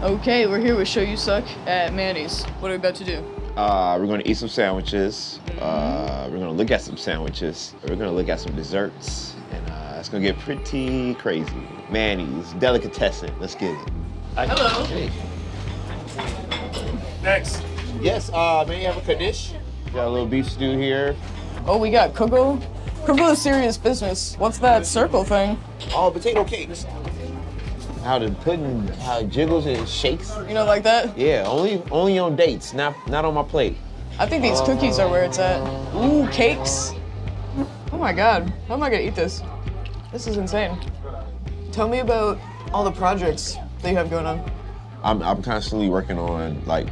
Okay, we're here with Show You Suck at Manny's. What are we about to do? Uh, we're gonna eat some sandwiches. Uh, we're gonna look at some sandwiches. We're gonna look at some desserts, and uh, it's gonna get pretty crazy. Manny's delicatessen. Let's get it. Hello. Hey. Next. Yes. Uh, may you have a kaddish? Got a little beef stew here. Oh, we got Coco. Coco is serious business. What's that circle thing? Oh, potato cakes. How the pudding, how it jiggles and shakes. You know, like that? Yeah, only only on dates, not not on my plate. I think these cookies are where it's at. Ooh, cakes. Oh my god, how am I gonna eat this? This is insane. Tell me about all the projects that you have going on. I'm, I'm constantly working on like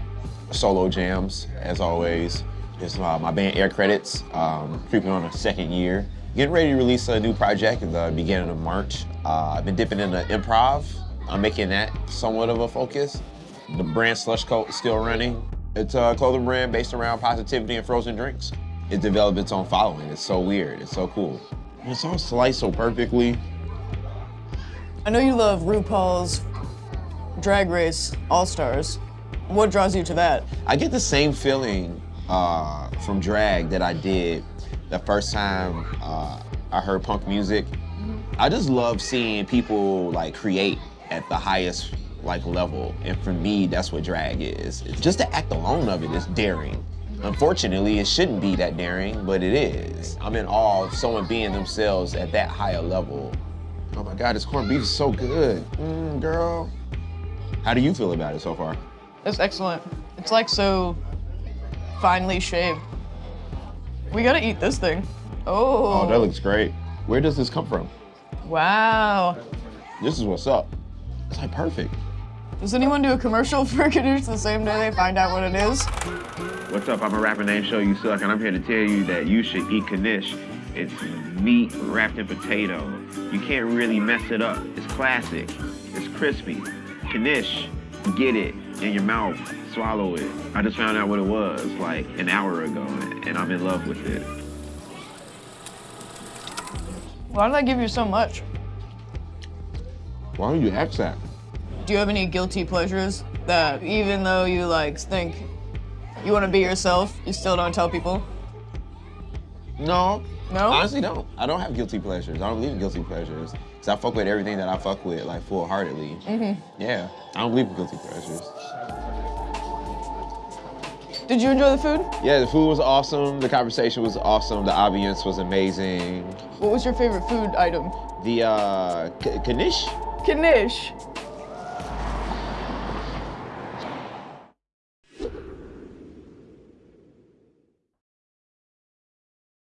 solo jams, as always. It's uh, my band Air Credits, um, creeping on a second year. Getting ready to release a new project at the beginning of March. Uh, I've been dipping into improv. I'm making that somewhat of a focus. The brand Slush Coat is still running. It's a clothing brand based around positivity and frozen drinks. It developed its own following. It's so weird. It's so cool. It's all sliced so perfectly. I know you love RuPaul's Drag Race All Stars. What draws you to that? I get the same feeling uh, from drag that I did the first time uh, I heard punk music. I just love seeing people like create at the highest like level, and for me, that's what drag is. It's just the act alone of it is daring. Unfortunately, it shouldn't be that daring, but it is. I'm in awe of someone being themselves at that higher level. Oh my God, this corned beef is so good, mm, girl. How do you feel about it so far? That's excellent. It's like so finely shaved. We gotta eat this thing. Oh. Oh, that looks great. Where does this come from? Wow. This is what's up. It's like perfect. Does anyone do a commercial for Kadoosh the same day they find out what it is? What's up? I'm a rapper named Show You Suck, and I'm here to tell you that you should eat Knish. It's meat wrapped in potato. You can't really mess it up. It's classic. It's crispy. Knish, get it in your mouth, swallow it. I just found out what it was like an hour ago, and I'm in love with it. Why did I give you so much? Why don't you ask that? Do you have any guilty pleasures that even though you like think you want to be yourself, you still don't tell people? No. No? Honestly, don't. I don't have guilty pleasures. I don't believe in guilty pleasures. Cause I fuck with everything that I fuck with, like full heartedly. Mm-hmm. Yeah. I don't believe in guilty pleasures. Did you enjoy the food? Yeah, the food was awesome. The conversation was awesome. The ambience was amazing. What was your favorite food item? The uh, Knish? Knish.